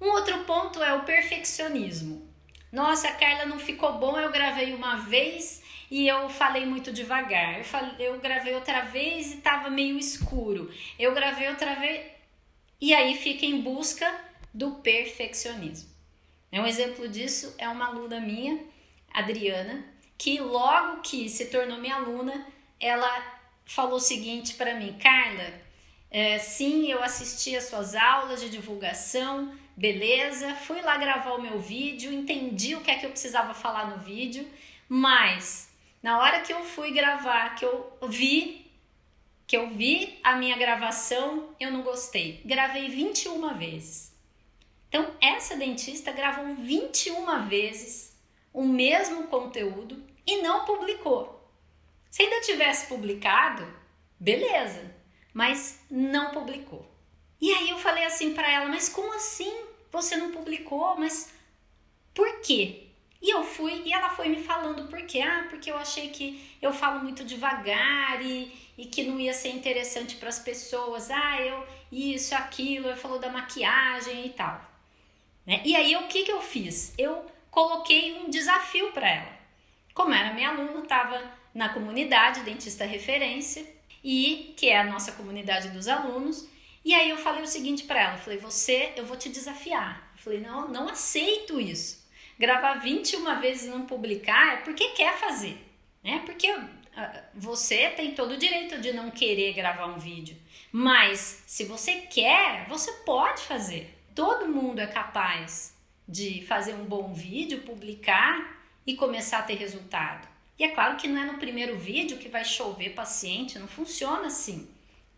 Um outro ponto é o perfeccionismo. Nossa, Carla, não ficou bom, eu gravei uma vez e eu falei muito devagar. Eu, gravei outra vez e estava meio escuro. Eu gravei outra vez. E aí fica em busca do perfeccionismo. Um exemplo disso é uma aluna minha, Adriana, que logo que se tornou minha aluna, ela falou o seguinte para mim: Carla, é, sim, eu assisti as suas aulas de divulgação, beleza, fui lá gravar o meu vídeo, entendi o que é que eu precisava falar no vídeo, mas na hora que eu fui gravar, que eu vi que eu vi a minha gravação, eu não gostei. Gravei 21 vezes. Então, essa dentista gravou 21 vezes o mesmo conteúdo e não publicou. Se ainda tivesse publicado, beleza, mas não publicou. E aí eu falei assim para ela: "Mas como assim? Você não publicou? Mas por quê?" E eu fui e ela foi me falando por quê? Ah, porque eu achei que eu falo muito devagar e, e que não ia ser interessante para as pessoas. Ah, eu isso, aquilo, eu falou da maquiagem e tal. Né? E aí o que, que eu fiz? Eu coloquei um desafio para ela. Como era minha aluna, estava na comunidade Dentista Referência, e que é a nossa comunidade dos alunos. E aí eu falei o seguinte para ela, falei: "Você, eu vou te desafiar". Eu falei: "Não, não aceito isso. Gravar 21 vezes e não publicar é porque quer fazer, né? Porque ah, você tem todo o direito de não querer gravar um vídeo, mas se você quer, você pode fazer. Todo mundo é capaz de fazer um bom vídeo, publicar e começar a ter resultado. E é claro que não é no primeiro vídeo que vai chover paciente, não funciona assim.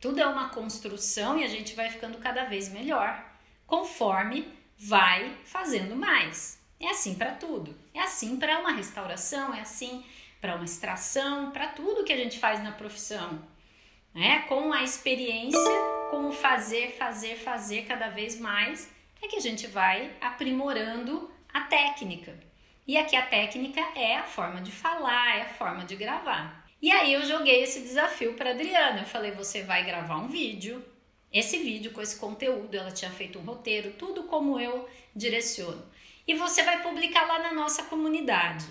Tudo é uma construção e a gente vai ficando cada vez melhor, conforme vai fazendo mais. É assim para tudo. É assim para uma restauração, é assim para uma extração, para tudo que a gente faz na profissão. Né? Com a experiência, com o fazer, fazer, fazer cada vez mais, é que a gente vai aprimorando a técnica. E aqui a técnica é a forma de falar, é a forma de gravar. E aí eu joguei esse desafio para Adriana. Eu falei: você vai gravar um vídeo. Esse vídeo com esse conteúdo, ela tinha feito um roteiro, tudo como eu direciono. E você vai publicar lá na nossa comunidade,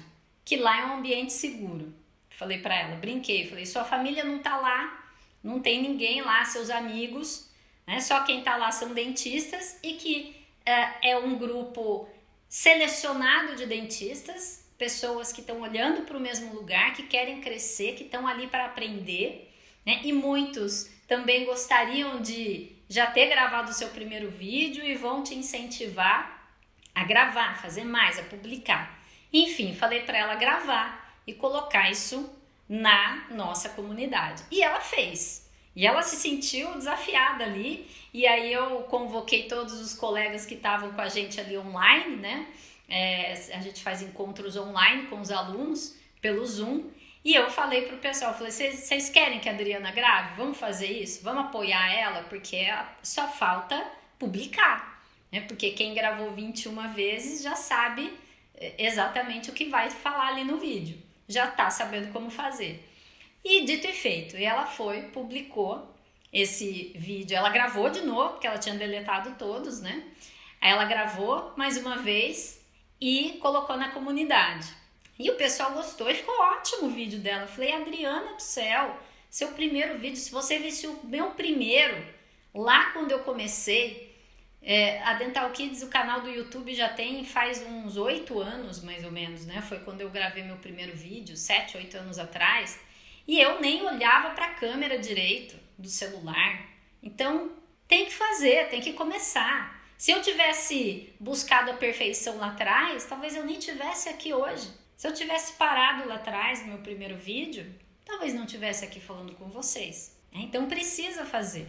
que lá é um ambiente seguro. Falei para ela, brinquei, falei: sua família não tá lá, não tem ninguém lá, seus amigos, né? Só quem tá lá são dentistas e que é, é um grupo selecionado de dentistas, pessoas que estão olhando para o mesmo lugar, que querem crescer, que estão ali para aprender, né? E muitos também gostariam de já ter gravado o seu primeiro vídeo e vão te incentivar a gravar, fazer mais, a publicar. Enfim, falei para ela gravar e colocar isso na nossa comunidade. E ela fez. E ela se sentiu desafiada ali, e aí eu convoquei todos os colegas que estavam com a gente ali online, né? É, a gente faz encontros online com os alunos pelo Zoom. E eu falei pro pessoal, falei, vocês querem que a Adriana grave? Vamos fazer isso? Vamos apoiar ela? Porque só falta publicar, né? Porque quem gravou 21 vezes já sabe é, exatamente o que vai falar ali no vídeo. Já tá sabendo como fazer. E dito e feito, e ela foi, publicou esse vídeo. Ela gravou de novo, porque ela tinha deletado todos, né? Aí ela gravou mais uma vez e colocou na comunidade. E o pessoal gostou e ficou ótimo o vídeo dela. Eu falei, Adriana do céu, seu primeiro vídeo, se você visse o meu primeiro, lá quando eu comecei, é, a Dental Kids, o canal do YouTube já tem faz uns oito anos, mais ou menos, né? Foi quando eu gravei meu primeiro vídeo, sete, oito anos atrás. E eu nem olhava para a câmera direito do celular. Então, tem que fazer, tem que começar. Se eu tivesse buscado a perfeição lá atrás, talvez eu nem tivesse aqui hoje. Se eu tivesse parado lá atrás no meu primeiro vídeo, talvez não tivesse aqui falando com vocês. Então precisa fazer.